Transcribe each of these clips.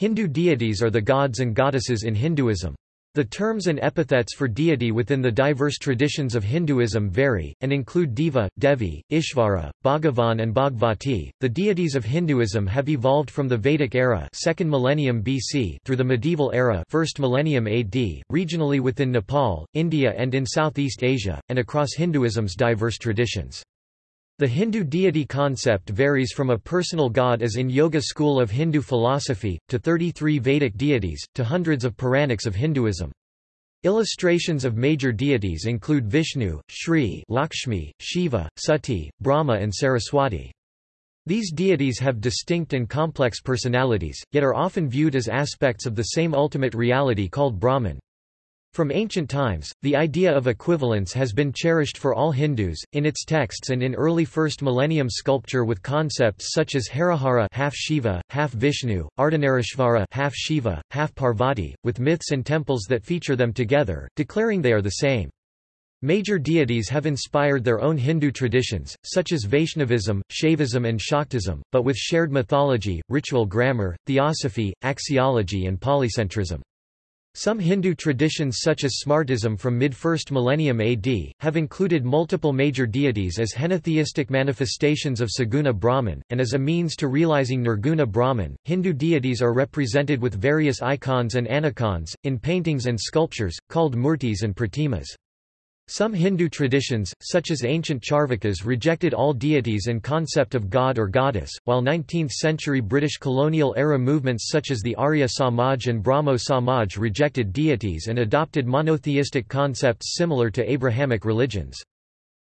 Hindu deities are the gods and goddesses in Hinduism. The terms and epithets for deity within the diverse traditions of Hinduism vary, and include Deva, Devi, Ishvara, Bhagavan and Bhagavati. The deities of Hinduism have evolved from the Vedic era 2nd millennium BC through the medieval era 1st millennium AD, regionally within Nepal, India and in Southeast Asia, and across Hinduism's diverse traditions. The Hindu deity concept varies from a personal god as in Yoga school of Hindu philosophy, to 33 Vedic deities, to hundreds of Puranics of Hinduism. Illustrations of major deities include Vishnu, Shri Lakshmi, Shiva, Sati, Brahma and Saraswati. These deities have distinct and complex personalities, yet are often viewed as aspects of the same ultimate reality called Brahman. From ancient times, the idea of equivalence has been cherished for all Hindus, in its texts and in early first millennium sculpture with concepts such as Harihara half Shiva, half Vishnu, Ardhanarishvara half Shiva, half Parvati, with myths and temples that feature them together, declaring they are the same. Major deities have inspired their own Hindu traditions, such as Vaishnavism, Shaivism and Shaktism, but with shared mythology, ritual grammar, theosophy, axiology and polycentrism. Some Hindu traditions such as Smartism from mid-1st millennium AD, have included multiple major deities as henotheistic manifestations of Saguna Brahman, and as a means to realizing Nirguna Brahman. Hindu deities are represented with various icons and anicons, in paintings and sculptures, called murtis and pratimas. Some Hindu traditions, such as ancient Charvakas rejected all deities and concept of god or goddess, while 19th-century British colonial-era movements such as the Arya Samaj and Brahmo Samaj rejected deities and adopted monotheistic concepts similar to Abrahamic religions.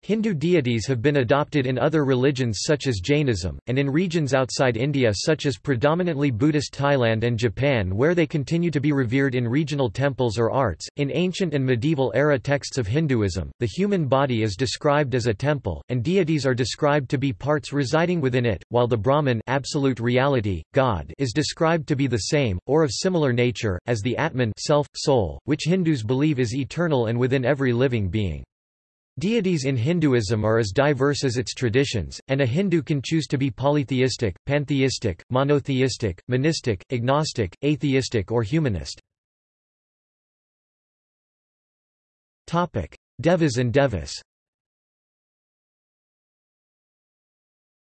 Hindu deities have been adopted in other religions such as Jainism, and in regions outside India such as predominantly Buddhist Thailand and Japan where they continue to be revered in regional temples or arts. In ancient and medieval era texts of Hinduism, the human body is described as a temple, and deities are described to be parts residing within it, while the Brahman absolute reality, God is described to be the same, or of similar nature, as the Atman self, soul, which Hindus believe is eternal and within every living being. Deities in Hinduism are as diverse as its traditions, and a Hindu can choose to be polytheistic, pantheistic, monotheistic, monistic, agnostic, atheistic or humanist. Devas and Devis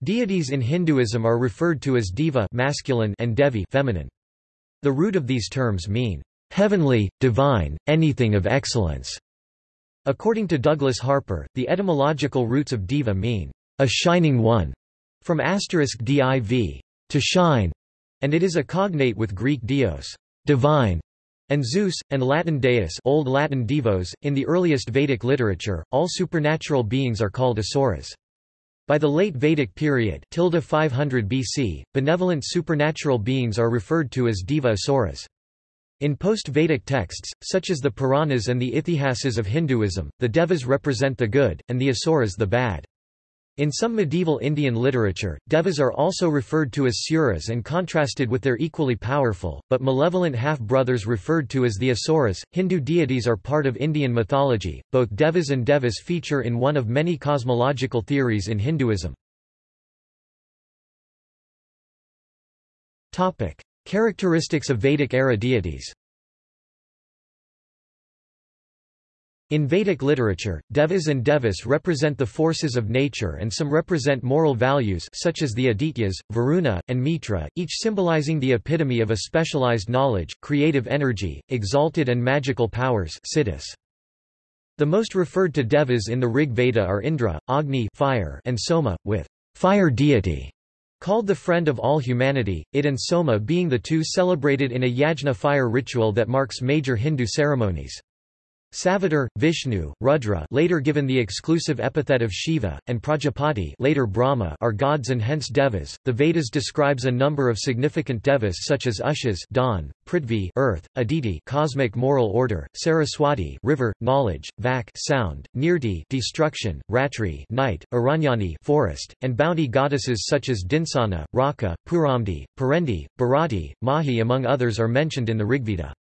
Deities in Hinduism are referred to as deva masculine and devi feminine. The root of these terms mean, "...heavenly, divine, anything of excellence." According to Douglas Harper, the etymological roots of diva mean, a shining one, from asterisk div, to shine, and it is a cognate with Greek dios, divine, and Zeus, and Latin deus Old Latin divos. .In the earliest Vedic literature, all supernatural beings are called asuras. By the late Vedic period 500 BC, benevolent supernatural beings are referred to as deva asuras. In post-Vedic texts, such as the Puranas and the Itihasas of Hinduism, the Devas represent the good, and the Asuras the bad. In some medieval Indian literature, Devas are also referred to as Suras and contrasted with their equally powerful, but malevolent half-brothers referred to as the Asuras. Hindu deities are part of Indian mythology. Both Devas and Devas feature in one of many cosmological theories in Hinduism. Topic: Characteristics of Vedic-era deities In Vedic literature, devas and devis represent the forces of nature and some represent moral values such as the Adityas, Varuna, and Mitra, each symbolizing the epitome of a specialized knowledge, creative energy, exalted and magical powers siddhis. The most referred to devas in the Rig Veda are Indra, Agni fire, and Soma, with fire deity Called the friend of all humanity, it and Soma being the two celebrated in a yajna fire ritual that marks major Hindu ceremonies. Savitar, Vishnu, Rudra later given the exclusive epithet of Shiva, and Prajapati later Brahma are gods and hence devas. The Vedas describes a number of significant devas such as Ushas dawn, Prithvi earth, Aditi cosmic moral order, Saraswati river, knowledge, Vak sound, Nirti destruction, Ratri night, Aranyani forest, and bounty goddesses such as Dinsana, Raka, Puramdi, Parendi, Bharati, Mahi among others are mentioned in the Rigveda.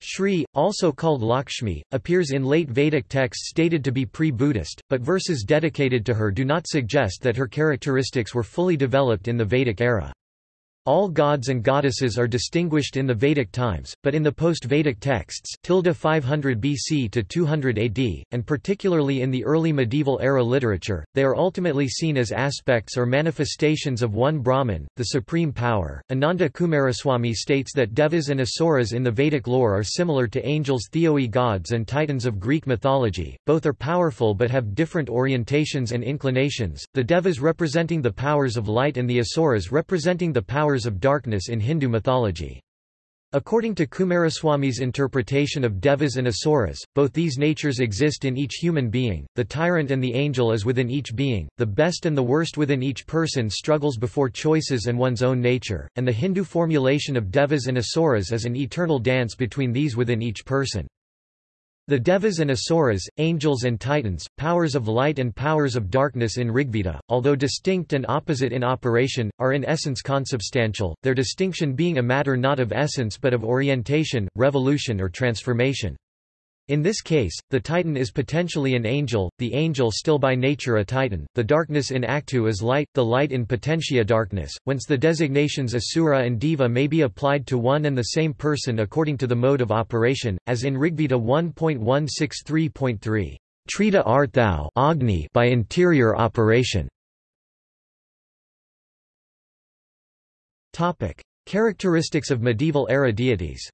Shri, also called Lakshmi, appears in late Vedic texts stated to be pre-Buddhist, but verses dedicated to her do not suggest that her characteristics were fully developed in the Vedic era. All gods and goddesses are distinguished in the Vedic times, but in the post-Vedic texts, tilde 500 BC to 200 AD, and particularly in the early medieval era literature, they are ultimately seen as aspects or manifestations of one Brahman, the supreme power. Ananda Coomaraswamy states that devas and asuras in the Vedic lore are similar to angels theoi gods and titans of Greek mythology, both are powerful but have different orientations and inclinations, the devas representing the powers of light and the asuras representing the powers of darkness in Hindu mythology. According to Coomaraswamy's interpretation of devas and asuras, both these natures exist in each human being, the tyrant and the angel is within each being, the best and the worst within each person struggles before choices and one's own nature, and the Hindu formulation of devas and asuras is an eternal dance between these within each person. The Devas and Asuras, angels and titans, powers of light and powers of darkness in Rigveda, although distinct and opposite in operation, are in essence consubstantial, their distinction being a matter not of essence but of orientation, revolution or transformation. In this case, the Titan is potentially an angel, the angel still by nature a Titan, the darkness in actu is light, the light in potentia darkness, whence the designations Asura and Deva may be applied to one and the same person according to the mode of operation, as in Rigveda 1.163.3, Trita art thou Agni by interior operation. Characteristics of medieval era deities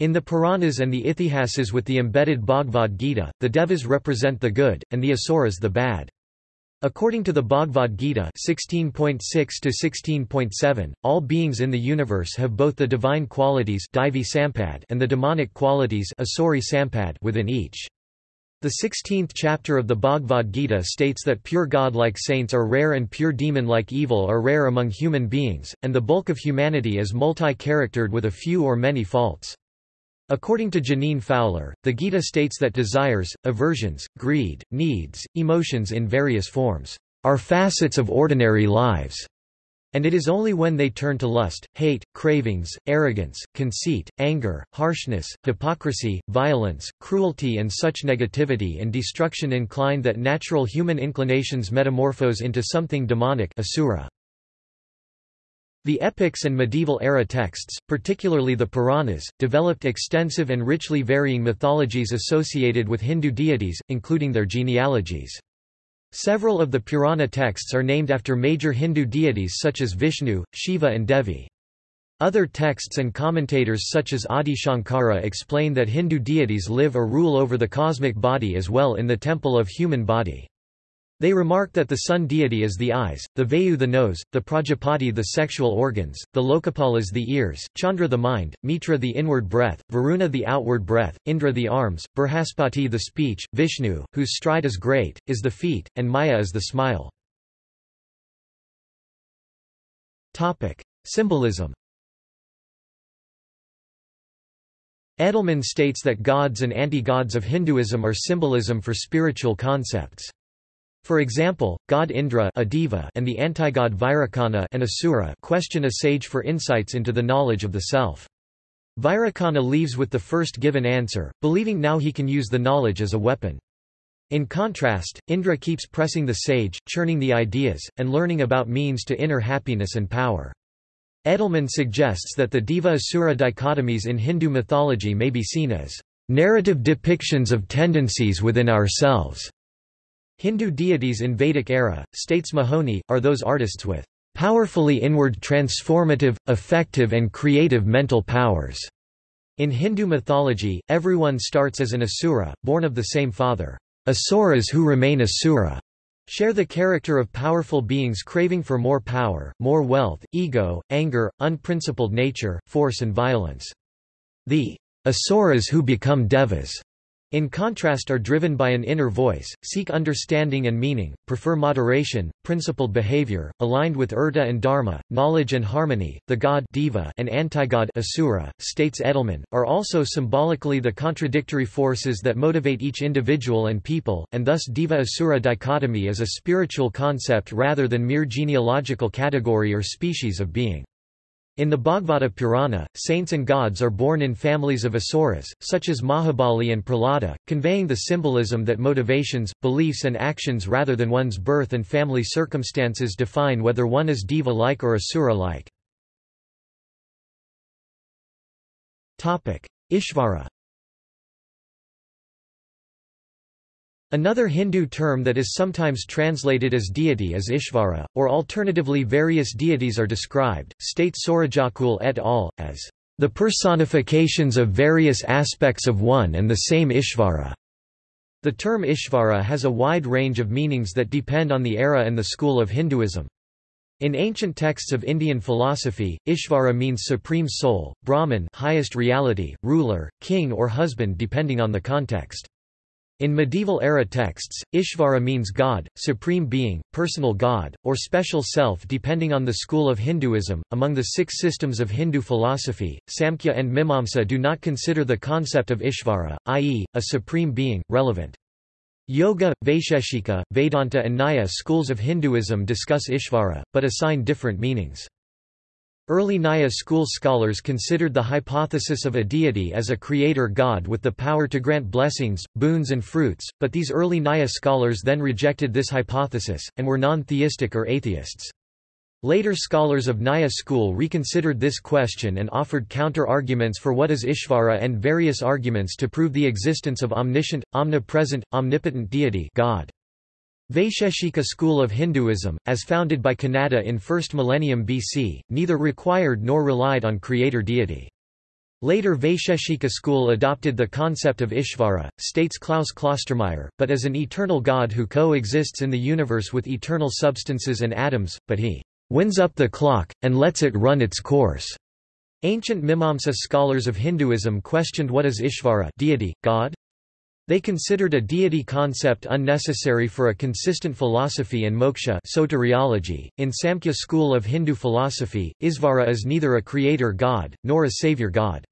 In the Puranas and the Itihasas with the embedded Bhagavad Gita, the Devas represent the good, and the Asuras the bad. According to the Bhagavad Gita 16.6-16.7, all beings in the universe have both the divine qualities and the demonic qualities within each. The 16th chapter of the Bhagavad Gita states that pure god-like saints are rare and pure demon-like evil are rare among human beings, and the bulk of humanity is multi-charactered with a few or many faults. According to Jeaneane Fowler, the Gita states that desires, aversions, greed, needs, emotions in various forms, are facets of ordinary lives, and it is only when they turn to lust, hate, cravings, arrogance, conceit, anger, harshness, hypocrisy, violence, cruelty and such negativity and destruction incline that natural human inclinations metamorphose into something demonic asura. The epics and medieval-era texts, particularly the Puranas, developed extensive and richly varying mythologies associated with Hindu deities, including their genealogies. Several of the Purana texts are named after major Hindu deities such as Vishnu, Shiva and Devi. Other texts and commentators such as Adi Shankara explain that Hindu deities live or rule over the cosmic body as well in the temple of human body. They remark that the sun deity is the eyes, the Vayu the nose, the Prajapati the sexual organs, the Lokapalas the ears, Chandra the mind, Mitra the inward breath, Varuna the outward breath, Indra the arms, Brihaspati the speech, Vishnu, whose stride is great, is the feet, and Maya is the smile. Symbolism Edelmann states that gods and anti-gods of Hinduism are symbolism for spiritual concepts. For example, god Indra a deva and the antigod Virochana an asura question a sage for insights into the knowledge of the self. Virochana leaves with the first given answer, believing now he can use the knowledge as a weapon. In contrast, Indra keeps pressing the sage, churning the ideas, and learning about means to inner happiness and power. Edelmann suggests that the Deva-Asura dichotomies in Hindu mythology may be seen as narrative depictions of tendencies within ourselves. Hindu deities in Vedic era, states Mahony, are those artists with powerfully inward transformative, effective and creative mental powers. In Hindu mythology, everyone starts as an asura, born of the same father. Asuras who remain asura share the character of powerful beings craving for more power, more wealth, ego, anger, unprincipled nature, force and violence. The asuras who become devas in contrast are driven by an inner voice, seek understanding and meaning, prefer moderation, principled behavior, aligned with urta and dharma, knowledge and harmony. The god Deva and antigod Asura, states Edelmann, are also symbolically the contradictory forces that motivate each individual and people, and thus diva-asura dichotomy is a spiritual concept rather than mere genealogical category or species of being. In the Bhagavata Purana, saints and gods are born in families of asuras, such as Mahabali and Prahlada, conveying the symbolism that motivations, beliefs and actions rather than one's birth and family circumstances define whether one is deva-like or asura-like. Ishvara Another Hindu term that is sometimes translated as deity is Ishvara, or alternatively various deities are described, states Sorajjakool et al., as the personifications of various aspects of one and the same Ishvara. The term Ishvara has a wide range of meanings that depend on the era and the school of Hinduism. In ancient texts of Indian philosophy, Ishvara means supreme soul, Brahman highest reality, ruler, king or husband depending on the context. In medieval-era texts, Ishvara means God, supreme being, personal God, or special self depending on the school of Hinduism. Among the six systems of Hindu philosophy, Samkhya and Mimamsa do not consider the concept of Ishvara, i.e., a supreme being, relevant. Yoga, Vaisheshika, Vedanta and Nyaya schools of Hinduism discuss Ishvara, but assign different meanings. Early Nyaya school scholars considered the hypothesis of a deity as a creator god with the power to grant blessings, boons and fruits, but these early Nyaya scholars then rejected this hypothesis, and were non-theistic or atheists. Later scholars of Nyaya school reconsidered this question and offered counter-arguments for what is Ishvara and various arguments to prove the existence of omniscient, omnipresent, omnipotent deity God. Vaisheshika school of Hinduism, as founded by Kanada in 1st millennium BC, neither required nor relied on creator deity. Later Vaisheshika school adopted the concept of Ishvara, states Klaus Klostermaier, but as an eternal god who coexists in the universe with eternal substances and atoms, but he winds up the clock, and lets it run its course. Ancient Mimamsa scholars of Hinduism questioned what is Ishvara deity, god? They considered a deity concept unnecessary for a consistent philosophy and moksha soteriology. .In Samkhya school of Hindu philosophy, Isvara is neither a creator god, nor a savior god.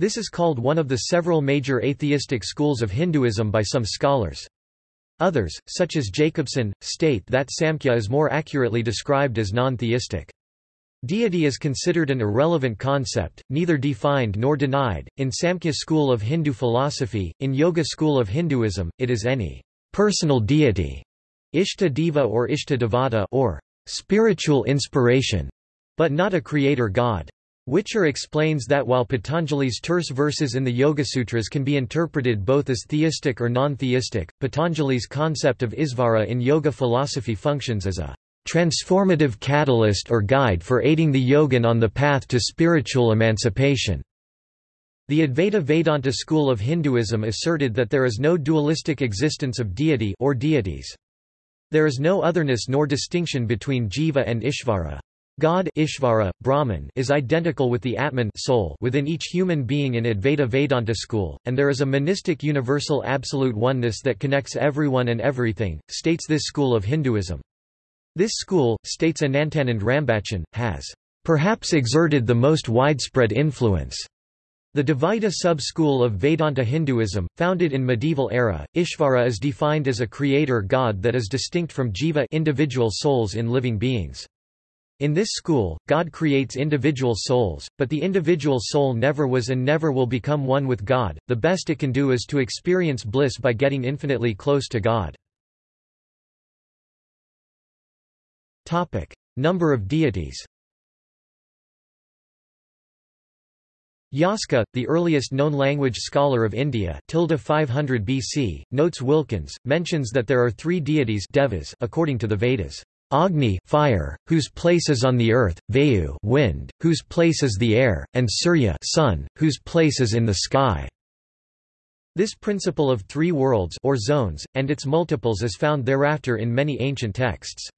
This is called one of the several major atheistic schools of Hinduism by some scholars. Others, such as Jacobson, state that Samkhya is more accurately described as non-theistic. Deity is considered an irrelevant concept, neither defined nor denied. In Samkhya school of Hindu philosophy, in Yoga school of Hinduism, it is any personal deity, Ishta Deva or Ishta Devata or spiritual inspiration, but not a creator god. Whicher explains that while Patanjali's terse verses in the Yoga Sutras can be interpreted both as theistic or non-theistic, Patanjali's concept of Isvara in yoga philosophy functions as a transformative catalyst or guide for aiding the yogin on the path to spiritual emancipation. The Advaita Vedanta school of Hinduism asserted that there is no dualistic existence of deity or deities. There is no otherness nor distinction between jiva and ishvara. God Ishvara, Brahman, is identical with the Atman soul within each human being in Advaita Vedanta school, and there is a monistic universal absolute oneness that connects everyone and everything, states this school of Hinduism. This school, states Anantanand Rambachan, has perhaps exerted the most widespread influence. The Dvaita sub-school of Vedanta Hinduism, founded in medieval era, Ishvara is defined as a creator god that is distinct from jiva individual souls in living beings. In this school, God creates individual souls, but the individual soul never was and never will become one with God. The best it can do is to experience bliss by getting infinitely close to God. Number of deities. Yaska, the earliest known language scholar of India 500 BC, notes Wilkins, mentions that there are three deities devas according to the Vedas. Agni fire, whose place is on the earth, Vayu wind, whose place is the air, and Surya sun, whose place is in the sky. This principle of three worlds or zones, and its multiples is found thereafter in many ancient texts.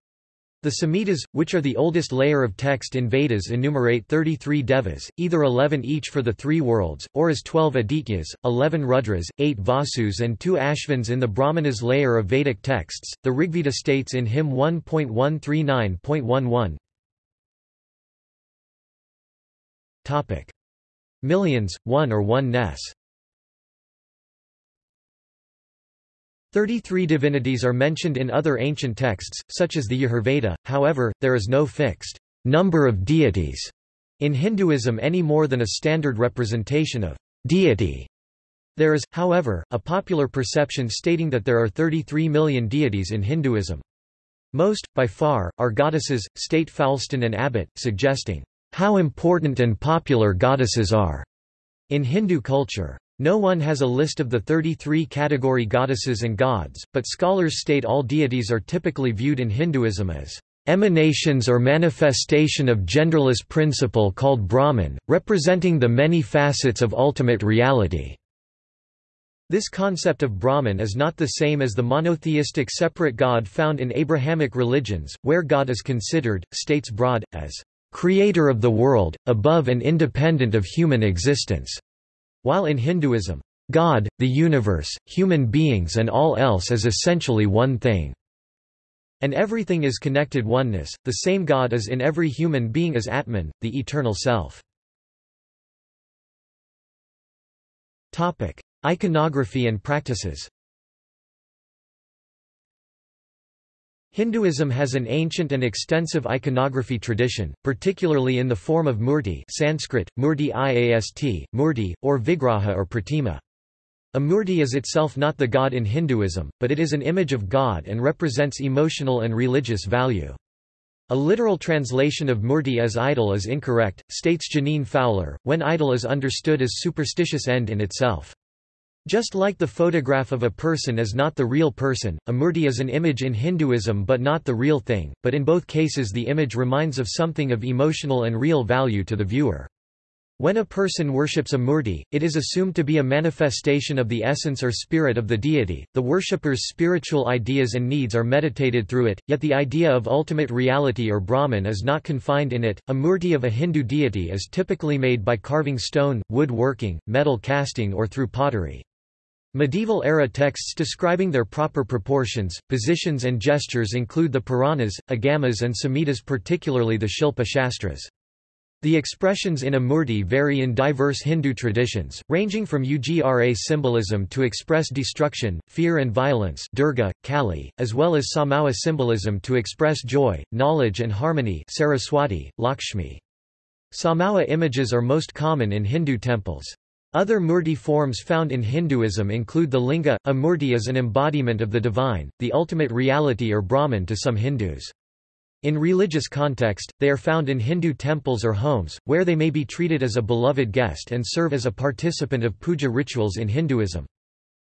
The Samhitas, which are the oldest layer of text in Vedas enumerate 33 devas, either 11 each for the three worlds, or as 12 adityas, 11 rudras, 8 vasus and 2 ashvins in the Brahmanas layer of Vedic texts. The Rigveda states in hymn 1.139.11 Topic. Millions, one or one ness. Thirty-three divinities are mentioned in other ancient texts, such as the Yajurveda, however, there is no fixed number of deities in Hinduism any more than a standard representation of deity. There is, however, a popular perception stating that there are 33 million deities in Hinduism. Most, by far, are goddesses, state Foulston and Abbott, suggesting how important and popular goddesses are in Hindu culture. No one has a list of the 33 category goddesses and gods, but scholars state all deities are typically viewed in Hinduism as emanations or manifestation of genderless principle called Brahman, representing the many facets of ultimate reality. This concept of Brahman is not the same as the monotheistic separate God found in Abrahamic religions, where God is considered, states Broad, as creator of the world, above and independent of human existence. While in Hinduism, God, the universe, human beings and all else is essentially one thing. And everything is connected oneness, the same God is in every human being as Atman, the eternal self. Iconography and practices Hinduism has an ancient and extensive iconography tradition, particularly in the form of murti Sanskrit, murti iast, murti, or vigraha or pratima. A murti is itself not the god in Hinduism, but it is an image of God and represents emotional and religious value. A literal translation of murti as idol is incorrect, states Jeaneane Fowler, when idol is understood as superstitious end in itself. Just like the photograph of a person is not the real person, a murti is an image in Hinduism but not the real thing, but in both cases the image reminds of something of emotional and real value to the viewer. When a person worships a murti, it is assumed to be a manifestation of the essence or spirit of the deity. The worshipper's spiritual ideas and needs are meditated through it, yet the idea of ultimate reality or Brahman is not confined in it. A murti of a Hindu deity is typically made by carving stone, wood working, metal casting, or through pottery. Medieval-era texts describing their proper proportions, positions and gestures include the Puranas, Agamas and Samhitas particularly the Shilpa Shastras. The expressions in a murti vary in diverse Hindu traditions, ranging from Ugra symbolism to express destruction, fear and violence Durga, Kali, as well as Saumya symbolism to express joy, knowledge and harmony Saraswati, Lakshmi. Saumya images are most common in Hindu temples. Other murti forms found in Hinduism include the linga. A murti is an embodiment of the divine, the ultimate reality or Brahman to some Hindus. In religious context, they are found in Hindu temples or homes, where they may be treated as a beloved guest and serve as a participant of puja rituals in Hinduism.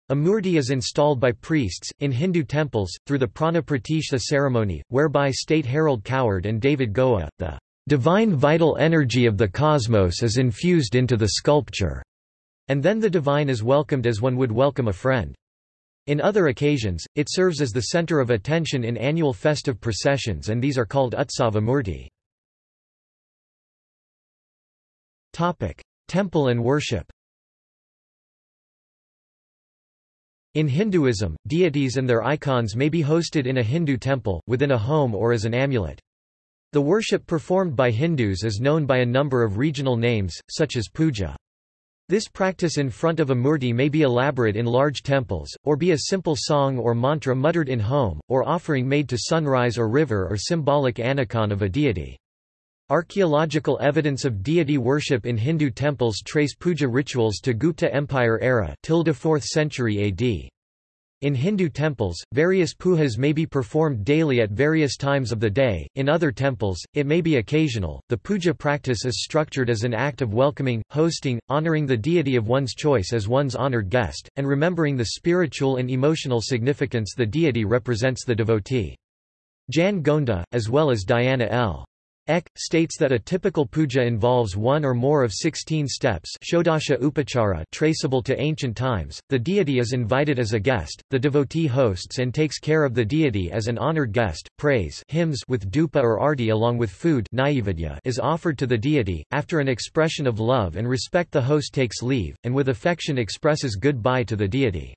A murti is installed by priests, in Hindu temples, through the Prana Pratishtha ceremony, whereby state Harold Coward and David Goa, the divine vital energy of the cosmos is infused into the sculpture. And then the divine is welcomed as one would welcome a friend. In other occasions, it serves as the center of attention in annual festive processions and these are called Utsava Murti. Temple and worship In Hinduism, deities and their icons may be hosted in a Hindu temple, within a home or as an amulet. The worship performed by Hindus is known by a number of regional names, such as puja. This practice in front of a murti may be elaborate in large temples, or be a simple song or mantra muttered in home, or offering made to sunrise or river or symbolic anicon of a deity. Archaeological evidence of deity worship in Hindu temples trace puja rituals to Gupta Empire era 4th century AD. In Hindu temples, various pujas may be performed daily at various times of the day, in other temples, it may be occasional. The puja practice is structured as an act of welcoming, hosting, honoring the deity of one's choice as one's honored guest, and remembering the spiritual and emotional significance the deity represents the devotee. Jan Gonda, as well as Diana L. Eck, states that a typical puja involves one or more of 16 steps Shodasha Upachara traceable to ancient times, the deity is invited as a guest, the devotee hosts and takes care of the deity as an honored guest, praise hymns with dupa or ardi along with food is offered to the deity, after an expression of love and respect the host takes leave, and with affection expresses goodbye to the deity.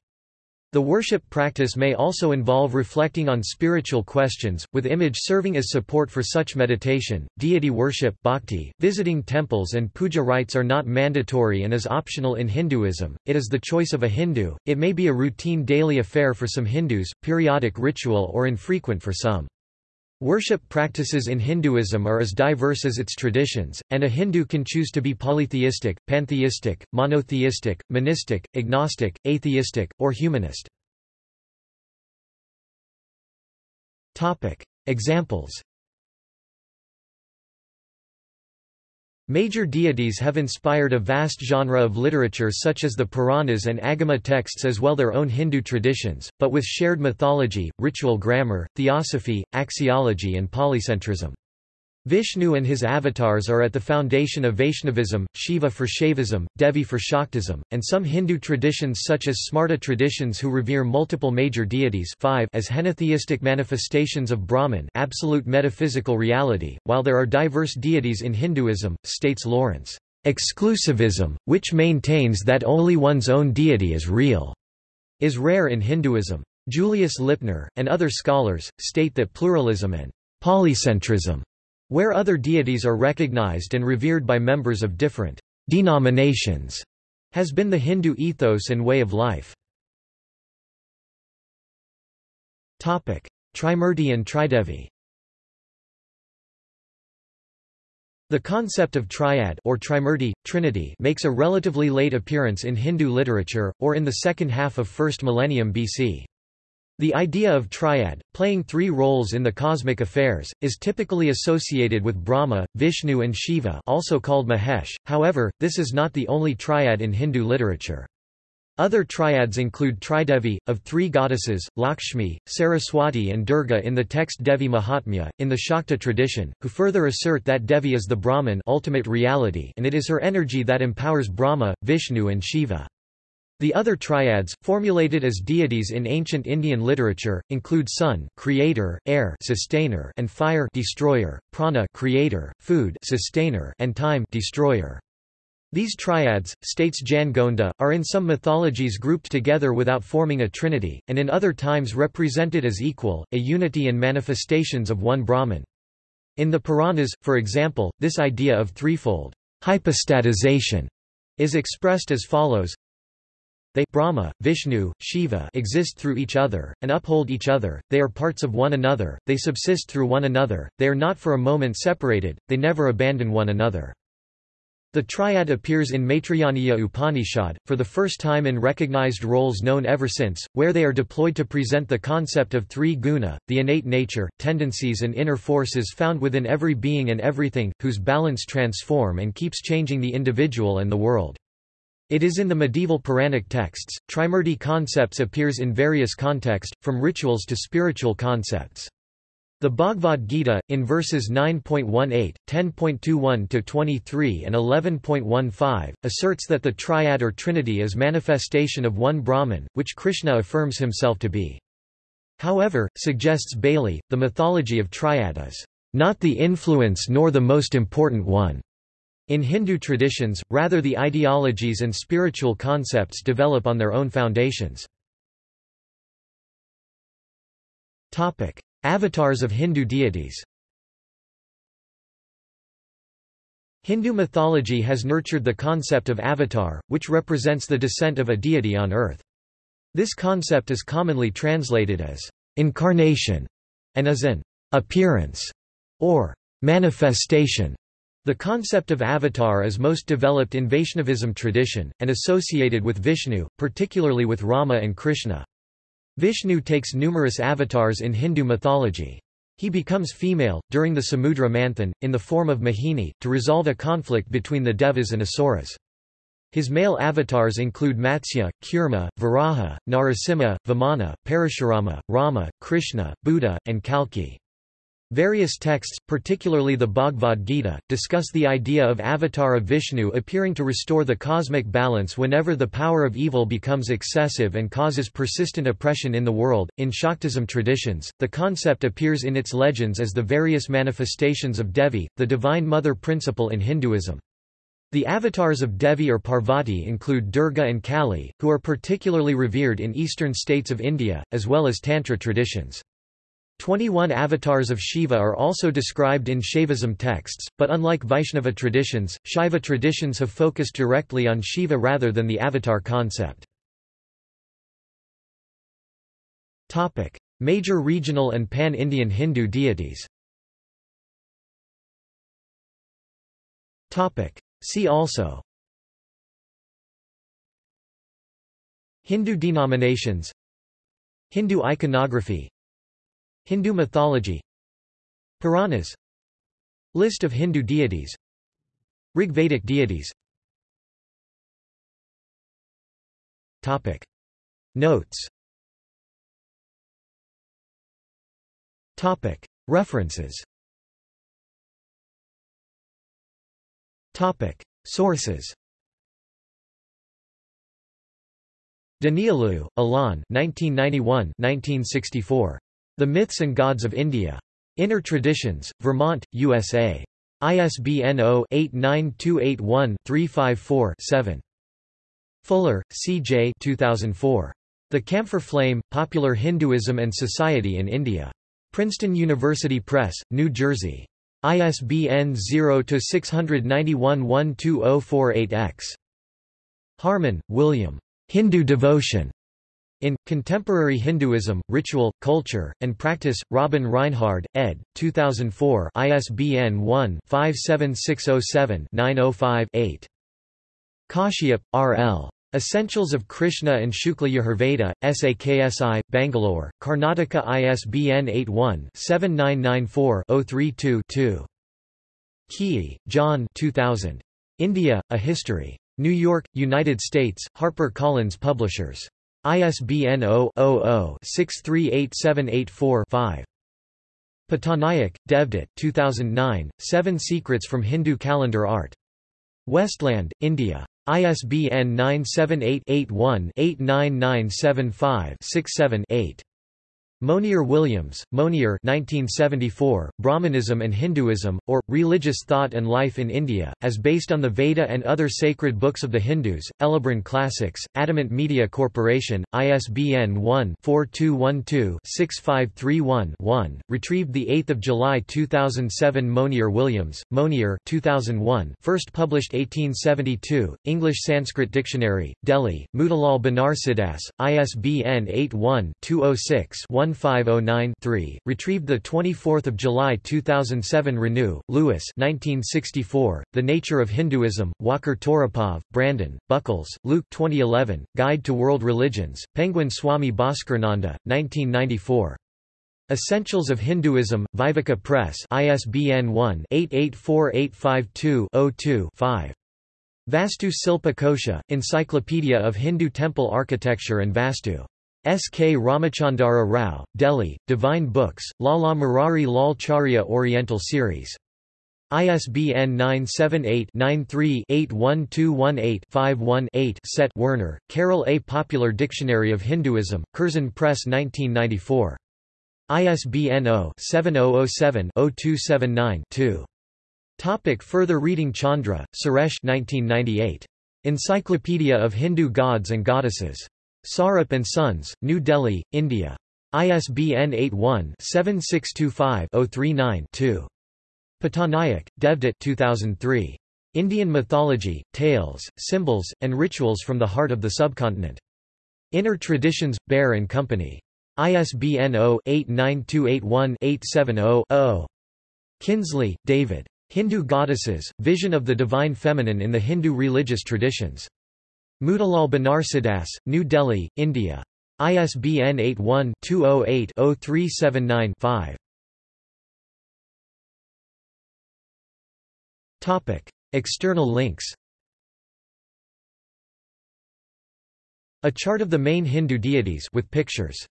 The worship practice may also involve reflecting on spiritual questions, with image serving as support for such meditation. Deity worship bhakti, visiting temples and puja rites are not mandatory and is optional in Hinduism, it is the choice of a Hindu, it may be a routine daily affair for some Hindus, periodic ritual or infrequent for some. Worship practices in Hinduism are as diverse as its traditions, and a Hindu can choose to be polytheistic, pantheistic, monotheistic, monistic, agnostic, atheistic, or humanist. Examples Major deities have inspired a vast genre of literature such as the Puranas and Agama texts as well as their own Hindu traditions, but with shared mythology, ritual grammar, theosophy, axiology and polycentrism. Vishnu and his avatars are at the foundation of Vaishnavism, Shiva for Shaivism, Devi for Shaktism, and some Hindu traditions such as Smarta traditions who revere multiple major deities five as henotheistic manifestations of Brahman absolute metaphysical reality, while there are diverse deities in Hinduism, states Lawrence. Exclusivism, which maintains that only one's own deity is real, is rare in Hinduism. Julius Lipner, and other scholars, state that pluralism and polycentrism where other deities are recognized and revered by members of different denominations, has been the Hindu ethos and way of life. Topic: Trimurti and Tridevi The concept of triad or trimurti, trinity makes a relatively late appearance in Hindu literature, or in the second half of 1st millennium BC. The idea of triad, playing three roles in the cosmic affairs, is typically associated with Brahma, Vishnu and Shiva also called Mahesh, however, this is not the only triad in Hindu literature. Other triads include Tridevi, of three goddesses, Lakshmi, Saraswati and Durga in the text Devi Mahatmya, in the Shakta tradition, who further assert that Devi is the Brahman ultimate reality and it is her energy that empowers Brahma, Vishnu and Shiva. The other triads, formulated as deities in ancient Indian literature, include sun creator, air sustainer, and fire destroyer, prana creator, food sustainer, and time destroyer. These triads, states Jan Gonda, are in some mythologies grouped together without forming a trinity, and in other times represented as equal, a unity and manifestations of one Brahman. In the Puranas, for example, this idea of threefold hypostatization is expressed as follows they Brahma, Vishnu, Shiva exist through each other, and uphold each other, they are parts of one another, they subsist through one another, they are not for a moment separated, they never abandon one another. The triad appears in Maitrayaniya Upanishad, for the first time in recognized roles known ever since, where they are deployed to present the concept of three guna, the innate nature, tendencies and inner forces found within every being and everything, whose balance transform and keeps changing the individual and the world. It is in the medieval Puranic texts. Trimurti concepts appears in various contexts, from rituals to spiritual concepts. The Bhagavad Gita, in verses 9.18, 10.21-23 and 11.15, asserts that the triad or trinity is manifestation of one Brahman, which Krishna affirms himself to be. However, suggests Bailey, the mythology of triad is not the influence nor the most important one. In Hindu traditions, rather the ideologies and spiritual concepts develop on their own foundations. Avatars of Hindu deities Hindu mythology has nurtured the concept of avatar, which represents the descent of a deity on earth. This concept is commonly translated as incarnation and as an appearance or manifestation. The concept of avatar is most developed in Vaishnavism tradition, and associated with Vishnu, particularly with Rama and Krishna. Vishnu takes numerous avatars in Hindu mythology. He becomes female, during the Samudra Manthan, in the form of Mohini, to resolve a conflict between the Devas and Asuras. His male avatars include Matsya, Kurma, Varaha, Narasimha, Vamana, Parashurama, Rama, Krishna, Buddha, and Kalki. Various texts, particularly the Bhagavad Gita, discuss the idea of avatar of Vishnu appearing to restore the cosmic balance whenever the power of evil becomes excessive and causes persistent oppression in the world. In Shaktism traditions, the concept appears in its legends as the various manifestations of Devi, the divine mother principle in Hinduism. The avatars of Devi or Parvati include Durga and Kali, who are particularly revered in eastern states of India, as well as Tantra traditions. Twenty-one avatars of Shiva are also described in Shaivism texts, but unlike Vaishnava traditions, Shaiva traditions have focused directly on Shiva rather than the avatar concept. Major regional and pan-Indian Hindu deities See also Hindu denominations Hindu iconography Hindu mythology Puranas List of Hindu deities Rigvedic deities. Topic. Notes. Topic. References. Topic. Sources. Danielou, Alain 1991-1964. The Myths and Gods of India. Inner Traditions, Vermont, USA. ISBN 0-89281-354-7. Fuller, C. J. 2004. The Camphor Flame, Popular Hinduism and Society in India. Princeton University Press, New Jersey. ISBN 0-691-12048-X. Harman, William. Hindu devotion. In Contemporary Hinduism, Ritual, Culture, and Practice, Robin Rinehart, ed. 2004, ISBN 1-57607-905-8. Kashyap, R. L. Essentials of Krishna and Shukla Yajurveda, SAKSI, Bangalore, Karnataka ISBN 81-7994-032-2. Keay, John 2000. India, A History. New York, United States, HarperCollins Publishers. ISBN 0-00-638784-5. Pattanaik, Devdutt 2009, Seven Secrets from Hindu Calendar Art. Westland, India. ISBN 978-81-89975-67-8. Monier Williams, Monier 1974, Brahmanism and Hinduism, or, Religious Thought and Life in India, as based on the Veda and other sacred books of the Hindus, Elibron Classics, Adamant Media Corporation, ISBN 1-4212-6531-1, retrieved 8 July 2007 Monier Williams, Monier 2001, first published 1872, English Sanskrit Dictionary, Delhi, Motilal Banarsidass, ISBN 81 206 1509-3, retrieved 24 July 2007 Renou, Lewis 1964, The Nature of Hinduism, Walker Toropov, Brandon, Buckles, Luke 2011, Guide to World Religions, Penguin Swami Bhaskarananda, 1994. Essentials of Hinduism, Viveka Press ISBN 1-884852-02-5. Vastu Silpa Kosha, Encyclopedia of Hindu Temple Architecture and Vastu. S. K. Ramachandra Rao, Delhi, Divine Books, Lala Murari Lal Charya Oriental Series. ISBN 978-93-81218-51-8 Set Werner, Karel A. Popular Dictionary of Hinduism, Curzon Press 1994. ISBN 0-7007-0279-2. Topic further reading Chandra, Suresh 1998. Encyclopedia of Hindu Gods and Goddesses. Sarup Sons, New Delhi, India. ISBN 81-7625-039-2. Pattanaik, Devdutt 2003. Indian Mythology, Tales, Symbols, and Rituals from the Heart of the Subcontinent. Inner Traditions, Bear Company. ISBN 0-89281-870-0. Kinsley, David. Hindu Goddesses, Vision of the Divine Feminine in the Hindu Religious Traditions. Motilal Banarsidass, New Delhi, India. ISBN 81-208-0379-5. External links A chart of the main Hindu deities with pictures